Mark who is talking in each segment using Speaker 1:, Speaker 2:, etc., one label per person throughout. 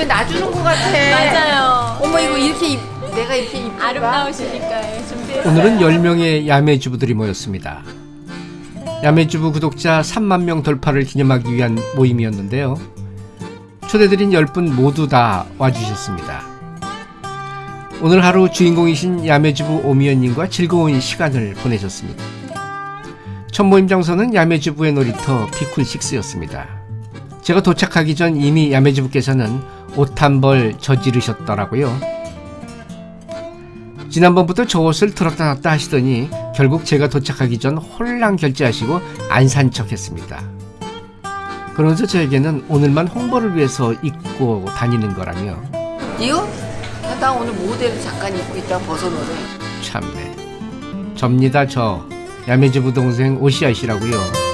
Speaker 1: 유튜브에 놔주는 것 같아.
Speaker 2: 맞아요.
Speaker 1: 어머 이거 이렇게 입, 내가 이렇게 입
Speaker 2: 아름다우시니까 준비했어요.
Speaker 3: 오늘은 10명의 야매주부들이 모였습니다. 야매주부 구독자 3만 명 돌파를 기념하기 위한 모임이었는데요. 초대드린 10분 모두 다 와주셨습니다. 오늘 하루 주인공이신 야매주부 오미연님과 즐거운 시간을 보내셨습니다. 첫 모임 장소는 야매주부의 놀이터 피쿨식스였습니다. 제가 도착하기 전 이미 야매주부께서는 옷 한 벌 저지르셨더라고요. 지난번부터 저 옷을 들었다 놨다 하시더니 결국 제가 도착하기 전 홀랑 결제하시고 안 산 척 했습니다. 그러면서 저에게는 오늘만 홍보를 위해서 입고 다니는 거라며
Speaker 1: 이거? 나 오늘 모델 잠깐 입고 있다 벗어놓으래.
Speaker 3: 참네. 접니다 저 야매주부 동생 오시아 씨라고요.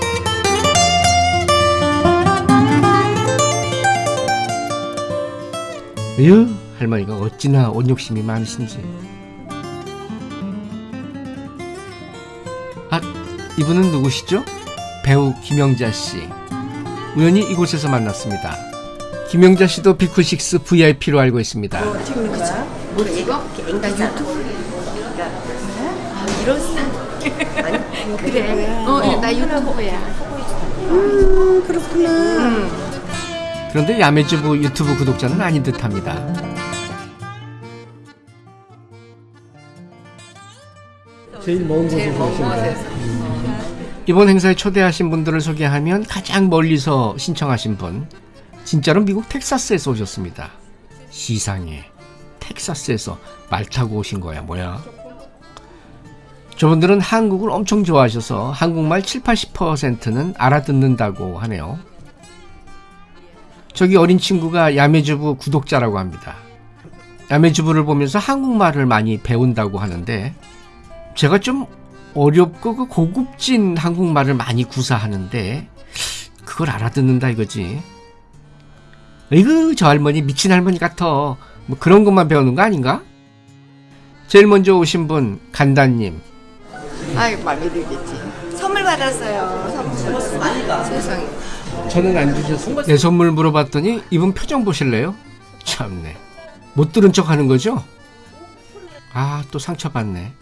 Speaker 3: 으 할머니가 어찌나 옷 욕심이 많으신지. 아 이분은 누구시죠? 배우 김영자 씨. 우연히 이곳에서 만났습니다. 김영자 씨도 비쿠식스 VIP로 알고 있습니다.
Speaker 1: 뭐 이거? 나 유튜브. 아, 이런 스타일. 아니, 그래. 어, 나 유튜브야.
Speaker 3: 그 런데 야매주부 유튜브 구독자는 아닌 듯합니다. 제일 먼
Speaker 1: 제일 먼 곳에서.
Speaker 3: 이번 행사에 초대하신 분들을 소개하면 가장 멀리서 신청하신 분 진짜로 미국 텍사스에서 오셨습니다. 시상에 텍사스에서 말 타고 오신 거야 뭐야? 저분들은 한국을 엄청 좋아하셔서 한국말 7, 80%는 알아듣는다고 하네요. 저기 어린 친구가 야매주부 구독자라고 합니다. 야매주부를 보면서 한국말을 많이 배운다고 하는데 제가 좀 어렵고 그 고급진 한국말을 많이 구사하는데 그걸 알아듣는다 이거지. 이거 저 할머니 미친 할머니 같아. 뭐 그런 것만 배우는 거 아닌가? 제일 먼저 오신 분 간다님.
Speaker 1: 아이, 마음에 들겠지. 선물 받았어요. 선물. 세상에.
Speaker 3: 저는 안 주셨어요? 내 선물 물어봤더니 이분 표정 보실래요? 참네. 못 들은 척 하는 거죠? 아, 또 상처받네.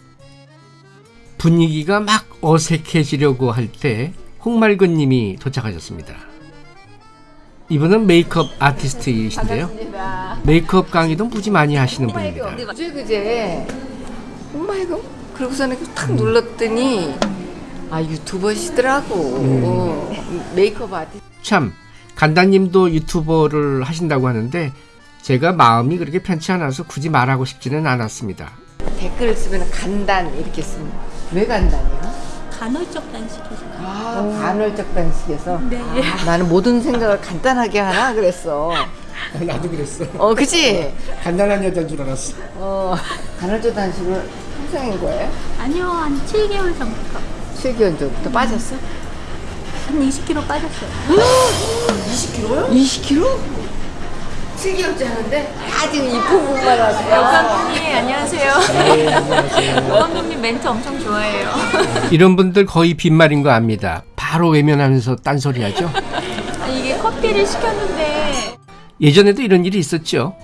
Speaker 3: 분위기가 막 어색해지려고 할 때 홍말근 님이 도착하셨습니다. 이분은 메이크업 아티스트이신데요.
Speaker 1: 반갑습니다.
Speaker 3: 메이크업 강의도 무지 많이 하시는 분입니다.
Speaker 1: 그제 그제 oh my god 그러고서는 탁 눌렀더니 아 유튜버시더라고 어, 메이크업 아티스트
Speaker 3: 참, 간다님도 유튜버를 하신다고 하는데 제가 마음이 그렇게 편치 않아서 굳이 말하고 싶지는 않았습니다.
Speaker 1: 댓글을 쓰면 간단 이렇게 쓰면 왜 간단이야?
Speaker 2: 간헐적 단식이죠.
Speaker 1: 아 간헐적 단식에서
Speaker 2: 네.
Speaker 1: 아, 나는 모든 생각을 간단하게 하나 그랬어
Speaker 3: 나도 그랬어.
Speaker 1: 어 그치?
Speaker 3: 간단한 여자인 줄 알았어.
Speaker 1: 어 간헐적 단식을 항상인 거예요?
Speaker 2: 아니요, 한 7개월 전부터
Speaker 1: 7개월 전부터 빠졌어?
Speaker 2: 한 20kg 빠졌어요.
Speaker 1: 20kg? 7개월째 하는데 아직 이 부분만 하세요
Speaker 2: 여감독님 안녕하세요. 여감독님 멘트 엄청 좋아해요.
Speaker 3: 이런 분들 거의 빈말인 거 압니다. 바로 외면하면서 딴소리 하죠.
Speaker 2: 아니, 이게 커피를 시켰는데
Speaker 3: 예전에도 이런 일이 있었죠.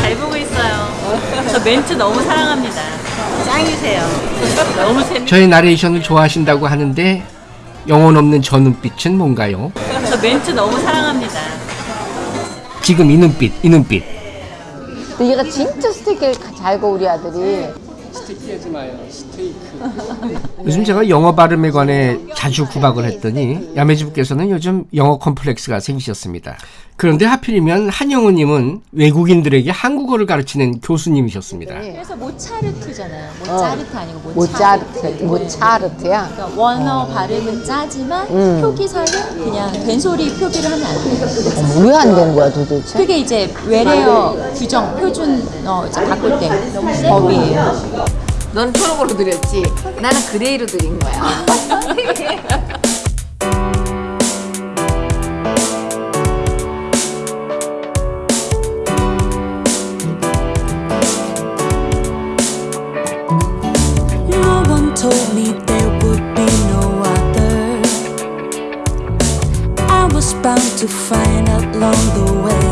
Speaker 2: 잘 보고 있어요. 저 멘트 너무 사랑합니다. 짱이세요. 너무 재밌.
Speaker 3: 저의 나레이션을 좋아하신다고 하는데 영혼 없는 저 눈빛은 뭔가요?
Speaker 2: 저 멘트 너무 사랑합니다.
Speaker 3: 지금 이 눈빛, 이 눈빛.
Speaker 1: 근데 얘가 진짜 스테이크를 잘 구워 우리 아들이
Speaker 3: 스테이크하지 마요. 스테이크. 요즘 제가 영어 발음에 관해 자주 구박을 했더니 야매주부께서는 요즘 영어 컴플렉스가 생기셨습니다. 그런데 하필이면 한영우님은 외국인들에게 한국어를 가르치는 교수님이셨습니다.
Speaker 2: 그래서 모차르트잖아요. 모차르트 아니고
Speaker 1: 모차르트 모차르트야
Speaker 2: 그러니까 원어 발음은 짜지만 표기서는 그냥 된소리 표기를 하면 안 돼요.
Speaker 1: 왜 안 되는 거야 도대체?
Speaker 2: 그게 이제 외래어 규정 표준 어 이제 바꿀 때 법이에요.
Speaker 1: 넌 초록으로 드렸지 나는 그레이로 드린 거야
Speaker 4: No one told me there would be no other. I was bound to find out along the way.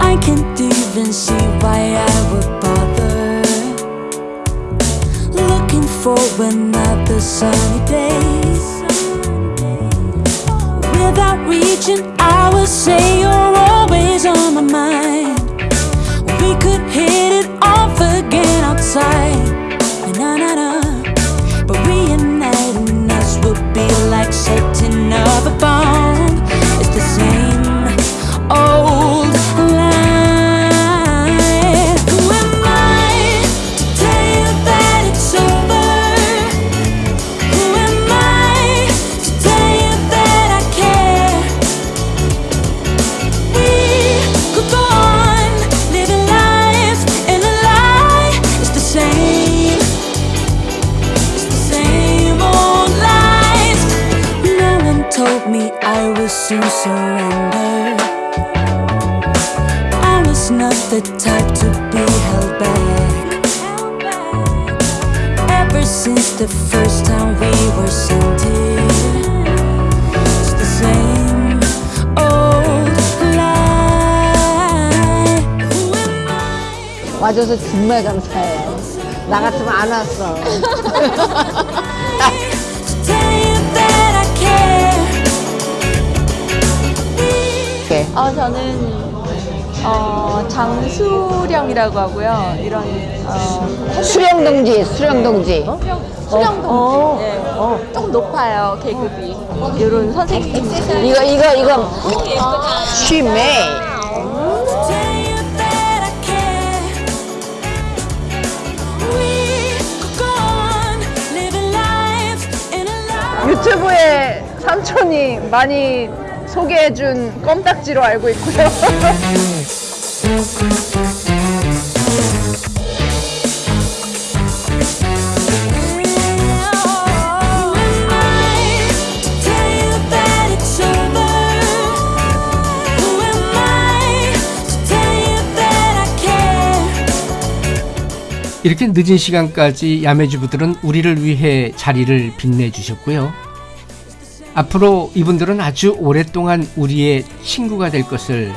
Speaker 4: I can't even see why I would bother For another sunny day. Without reaching, I would say you're always on my mind. The type to be held back. Ever since the first time we were sent here, it's the same old lie. Who am I?
Speaker 1: 와줘서 정말 감사해요. 나 같으면 안 왔어.
Speaker 5: 어, 저는 어, 장수령이라고 하고요. 이런 어,
Speaker 1: 수령동지, 수령동지.
Speaker 5: 수령동 예, 조금 높아요 계급이. 이런 선생님.
Speaker 1: 이거, 이거, 이거. 쉬메.
Speaker 6: 유튜브에 삼촌이 많이 소개해준 껌딱지로 알고 있고요.
Speaker 3: 이렇게 늦은 시간까지 야매주부들은 우리를 위해 자리를 빛내주셨고요. 앞으로 이분들은 아주 오랫동안 우리의 친구가 될 것을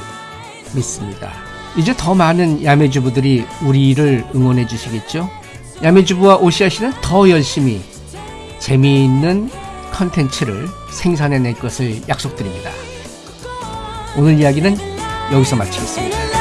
Speaker 3: 믿습니다. 이제 더 많은 야매주부들이 우리를 응원해 주시겠죠? 야매주부와 오시아 씨는 더 열심히 재미있는 컨텐츠를 생산해 낼 것을 약속드립니다. 오늘 이야기는 여기서 마치겠습니다.